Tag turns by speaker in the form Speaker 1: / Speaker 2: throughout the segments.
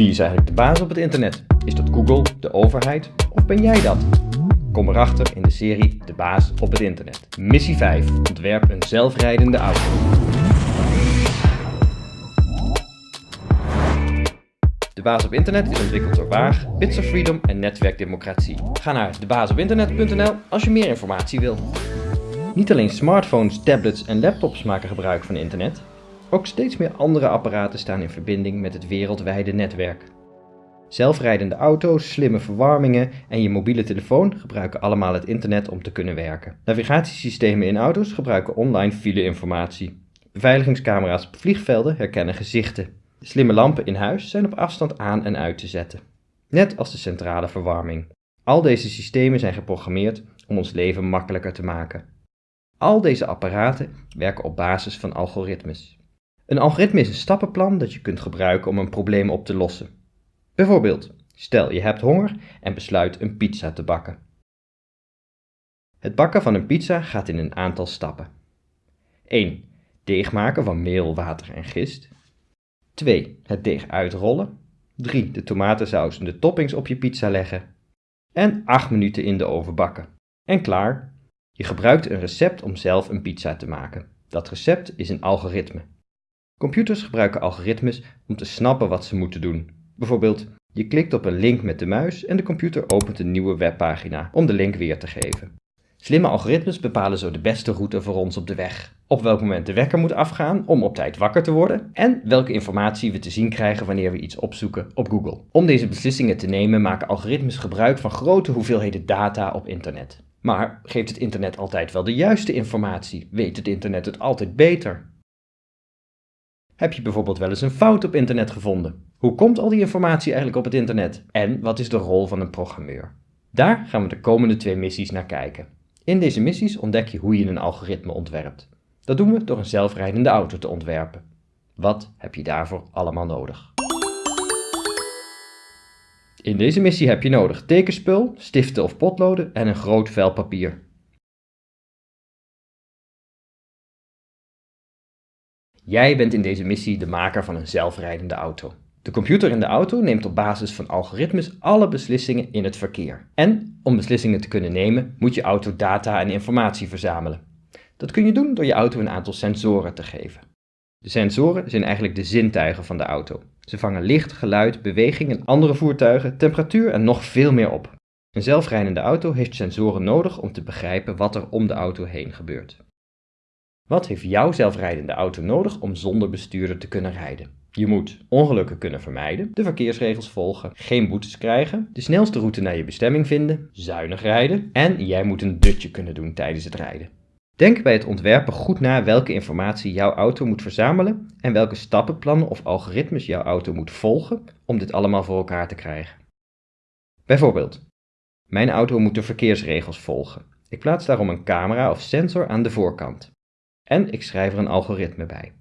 Speaker 1: Wie is eigenlijk de baas op het internet? Is dat Google, de overheid of ben jij dat? Kom erachter in de serie De baas op het internet. Missie 5. Ontwerp een zelfrijdende auto. De baas op internet is ontwikkeld door Waag, Bits of Freedom en Netwerk Democratie. Ga naar debaasopinternet.nl als je meer informatie wil. Niet alleen smartphones, tablets en laptops maken gebruik van internet, ook steeds meer andere apparaten staan in verbinding met het wereldwijde netwerk. Zelfrijdende auto's, slimme verwarmingen en je mobiele telefoon gebruiken allemaal het internet om te kunnen werken. Navigatiesystemen in auto's gebruiken online fileinformatie. Beveiligingscamera's op vliegvelden herkennen gezichten. Slimme lampen in huis zijn op afstand aan en uit te zetten. Net als de centrale verwarming. Al deze systemen zijn geprogrammeerd om ons leven makkelijker te maken. Al deze apparaten werken op basis van algoritmes. Een algoritme is een stappenplan dat je kunt gebruiken om een probleem op te lossen. Bijvoorbeeld, stel je hebt honger en besluit een pizza te bakken. Het bakken van een pizza gaat in een aantal stappen. 1. Deeg maken van meel, water en gist. 2. Het deeg uitrollen. 3. De tomatensaus en de toppings op je pizza leggen. En 8 minuten in de oven bakken. En klaar. Je gebruikt een recept om zelf een pizza te maken. Dat recept is een algoritme. Computers gebruiken algoritmes om te snappen wat ze moeten doen. Bijvoorbeeld, je klikt op een link met de muis en de computer opent een nieuwe webpagina om de link weer te geven. Slimme algoritmes bepalen zo de beste route voor ons op de weg. Op welk moment de wekker moet afgaan om op tijd wakker te worden en welke informatie we te zien krijgen wanneer we iets opzoeken op Google. Om deze beslissingen te nemen maken algoritmes gebruik van grote hoeveelheden data op internet. Maar geeft het internet altijd wel de juiste informatie? Weet het internet het altijd beter? Heb je bijvoorbeeld wel eens een fout op internet gevonden? Hoe komt al die informatie eigenlijk op het internet? En wat is de rol van een programmeur? Daar gaan we de komende twee missies naar kijken. In deze missies ontdek je hoe je een algoritme ontwerpt. Dat doen we door een zelfrijdende auto te ontwerpen. Wat heb je daarvoor allemaal nodig? In deze missie heb je nodig tekenspul, stiften of potloden en een groot vel papier. Jij bent in deze missie de maker van een zelfrijdende auto. De computer in de auto neemt op basis van algoritmes alle beslissingen in het verkeer. En om beslissingen te kunnen nemen, moet je auto data en informatie verzamelen. Dat kun je doen door je auto een aantal sensoren te geven. De sensoren zijn eigenlijk de zintuigen van de auto. Ze vangen licht, geluid, beweging en andere voertuigen, temperatuur en nog veel meer op. Een zelfrijdende auto heeft sensoren nodig om te begrijpen wat er om de auto heen gebeurt. Wat heeft jouw zelfrijdende auto nodig om zonder bestuurder te kunnen rijden? Je moet ongelukken kunnen vermijden, de verkeersregels volgen, geen boetes krijgen, de snelste route naar je bestemming vinden, zuinig rijden en jij moet een dutje kunnen doen tijdens het rijden. Denk bij het ontwerpen goed na welke informatie jouw auto moet verzamelen en welke stappenplannen of algoritmes jouw auto moet volgen om dit allemaal voor elkaar te krijgen. Bijvoorbeeld, mijn auto moet de verkeersregels volgen. Ik plaats daarom een camera of sensor aan de voorkant. En ik schrijf er een algoritme bij.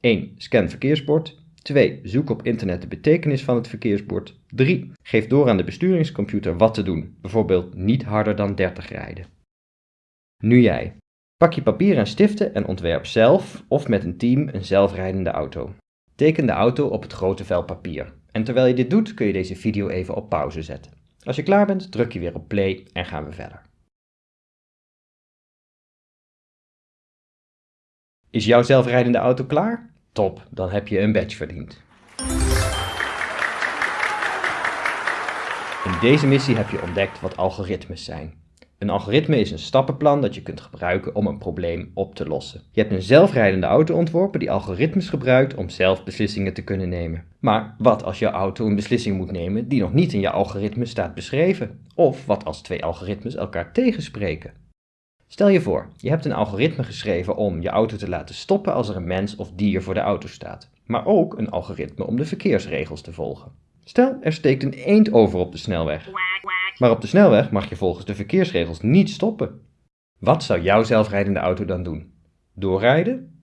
Speaker 1: 1. Scan verkeersbord. 2. Zoek op internet de betekenis van het verkeersbord. 3. Geef door aan de besturingscomputer wat te doen, bijvoorbeeld niet harder dan 30 rijden. Nu jij. Pak je papier en stiften en ontwerp zelf of met een team een zelfrijdende auto. Teken de auto op het grote vel papier. En terwijl je dit doet kun je deze video even op pauze zetten. Als je klaar bent druk je weer op play en gaan we verder. Is jouw zelfrijdende auto klaar? Top, dan heb je een badge verdiend. In deze missie heb je ontdekt wat algoritmes zijn. Een algoritme is een stappenplan dat je kunt gebruiken om een probleem op te lossen. Je hebt een zelfrijdende auto ontworpen die algoritmes gebruikt om zelf beslissingen te kunnen nemen. Maar wat als jouw auto een beslissing moet nemen die nog niet in je algoritme staat beschreven? Of wat als twee algoritmes elkaar tegenspreken? Stel je voor, je hebt een algoritme geschreven om je auto te laten stoppen als er een mens of dier voor de auto staat. Maar ook een algoritme om de verkeersregels te volgen. Stel, er steekt een eend over op de snelweg. Maar op de snelweg mag je volgens de verkeersregels niet stoppen. Wat zou jouw zelfrijdende auto dan doen? Doorrijden?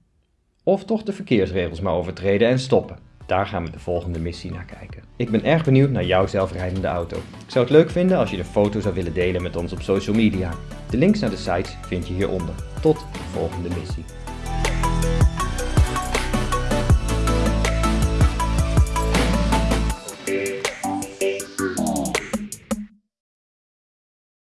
Speaker 1: Of toch de verkeersregels maar overtreden en stoppen? Daar gaan we de volgende missie naar kijken. Ik ben erg benieuwd naar jouw zelfrijdende auto. Ik zou het leuk vinden als je de foto zou willen delen met ons op social media. De links naar de sites vind je hieronder. Tot de volgende missie.